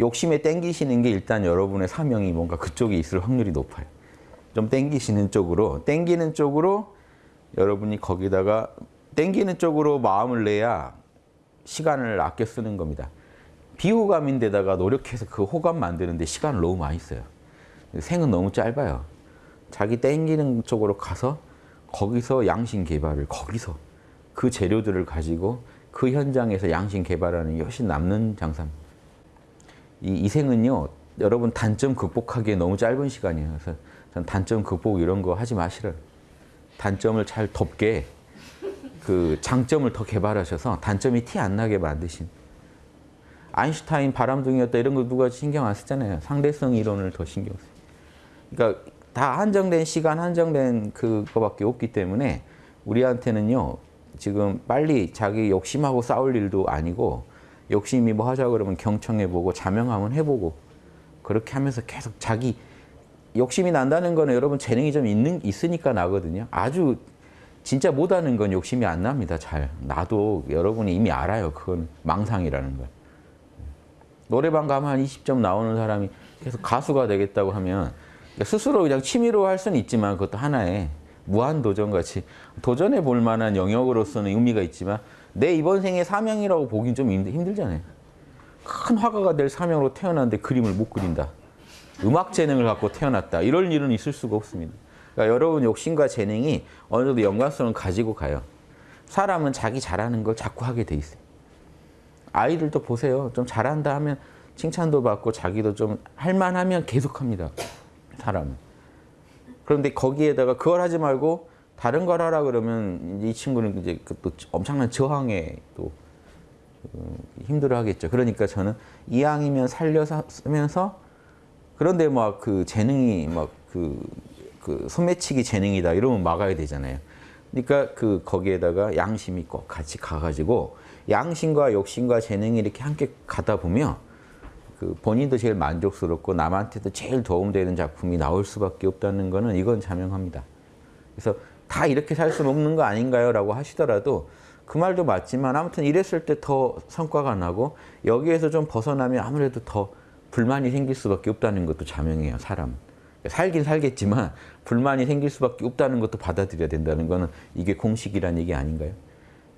욕심에 땡기시는 게 일단 여러분의 사명이 뭔가 그쪽에 있을 확률이 높아요. 좀 땡기시는 쪽으로 땡기는 쪽으로 여러분이 거기다가 땡기는 쪽으로 마음을 내야 시간을 아껴 쓰는 겁니다. 비호감인데다가 노력해서 그 호감 만드는데 시간을 너무 많이 써요. 생은 너무 짧아요. 자기 땡기는 쪽으로 가서 거기서 양심 개발을 거기서 그 재료들을 가지고 그 현장에서 양심 개발하는 게 훨씬 남는 장사입니다. 이, 이 생은요, 여러분 단점 극복하기에 너무 짧은 시간이에요. 그래서 전 단점 극복 이런 거 하지 마시라. 단점을 잘 덮게 그 장점을 더 개발하셔서 단점이 티 안 나게 만드신. 아인슈타인 바람둥이였다 이런 거 누가 신경 안 쓰잖아요. 상대성 이론을 더 신경 써요. 그러니까 다 한정된 시간, 한정된 그거밖에 없기 때문에 우리한테는요. 지금 빨리 자기 욕심하고 싸울 일도 아니고 욕심이 뭐 하자 그러면 경청해보고 자명하면 해보고 그렇게 하면서 계속 자기 욕심이 난다는 거는 여러분 재능이 좀 있는 있으니까 나거든요. 아주 진짜 못하는 건 욕심이 안 납니다. 잘 나도 여러분이 이미 알아요. 그건 망상이라는 걸. 노래방 가면 한 20점 나오는 사람이 계속 가수가 되겠다고 하면 스스로 그냥 취미로 할 수는 있지만 그것도 하나의 무한 도전 같이 도전해 볼 만한 영역으로서는 의미가 있지만 내 이번 생의 사명이라고 보긴 좀 힘들잖아요. 큰 화가가 될 사명으로 태어났는데 그림을 못 그린다. 음악 재능을 갖고 태어났다. 이럴 일은 있을 수가 없습니다. 그러니까 여러분 욕심과 재능이 어느 정도 연관성을 가지고 가요. 사람은 자기 잘하는 걸 자꾸 하게 돼 있어요. 아이들도 보세요. 좀 잘한다 하면 칭찬도 받고 자기도 좀 할만하면 계속합니다. 사람은. 그런데 거기에다가 그걸 하지 말고 다른 걸 하라 그러면 이 친구는 이제 그또 엄청난 저항에 또 힘들어 하겠죠. 그러니까 저는 이왕이면 살려면서 그런데 막 그 재능이 막그 그 소매치기 재능이다 이러면 막아야 되잖아요. 그러니까 그 거기에다가 양심이 꼭 같이 가가지고 양심과 욕심과 재능이 이렇게 함께 가다 보면 그 본인도 제일 만족스럽고 남한테도 제일 도움되는 작품이 나올 수밖에 없다는 거는 이건 자명합니다. 그래서 다 이렇게 살 수는 없는 거 아닌가요? 라고 하시더라도 그 말도 맞지만 아무튼 이랬을 때 더 성과가 나고 여기에서 좀 벗어나면 아무래도 더 불만이 생길 수밖에 없다는 것도 자명해요. 사람. 살긴 살겠지만 불만이 생길 수밖에 없다는 것도 받아들여야 된다는 거는 이게 공식이란 얘기 아닌가요?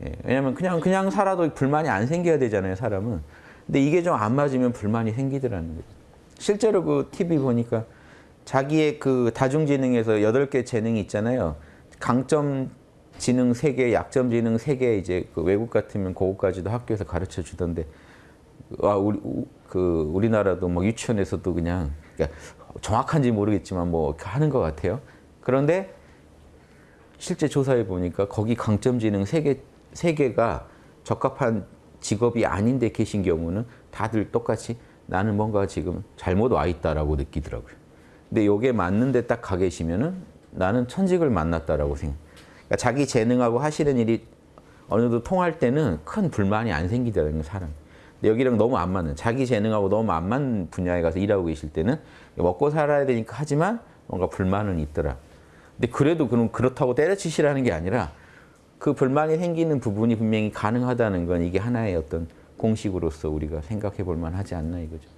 예, 왜냐하면 그냥 그냥 살아도 불만이 안 생겨야 되잖아요. 사람은. 근데 이게 좀 안 맞으면 불만이 생기더라는 거죠. 실제로 그 TV 보니까 자기의 그 다중지능에서 8개 재능이 있잖아요. 강점 지능 3개, 약점 지능 3개 이제 그 외국 같으면 그거까지도 학교에서 가르쳐 주던데 아, 우리, 그 우리나라도 뭐 유치원에서도 그냥 그러니까 정확한지 모르겠지만 뭐 하는 것 같아요. 그런데 실제 조사해 보니까 거기 강점 지능 3개, 3개가 적합한 직업이 아닌데 계신 경우는 다들 똑같이 나는 뭔가 지금 잘못 와 있다라고 느끼더라고요. 근데 이게 맞는데 딱 가 계시면은 나는 천직을 만났다라고 생각. 그러니까 자기 재능하고 하시는 일이 어느 정도 통할 때는 큰 불만이 안 생기더라는 거 사람. 여기랑 너무 안 맞는 자기 재능하고 너무 안 맞는 분야에 가서 일하고 계실 때는 먹고 살아야 되니까 하지만 뭔가 불만은 있더라. 근데 그래도 그럼 그렇다고 때려치시라는 게 아니라 그 불만이 생기는 부분이 분명히 가능하다는 건 이게 하나의 어떤 공식으로서 우리가 생각해 볼 만하지 않나 이거죠.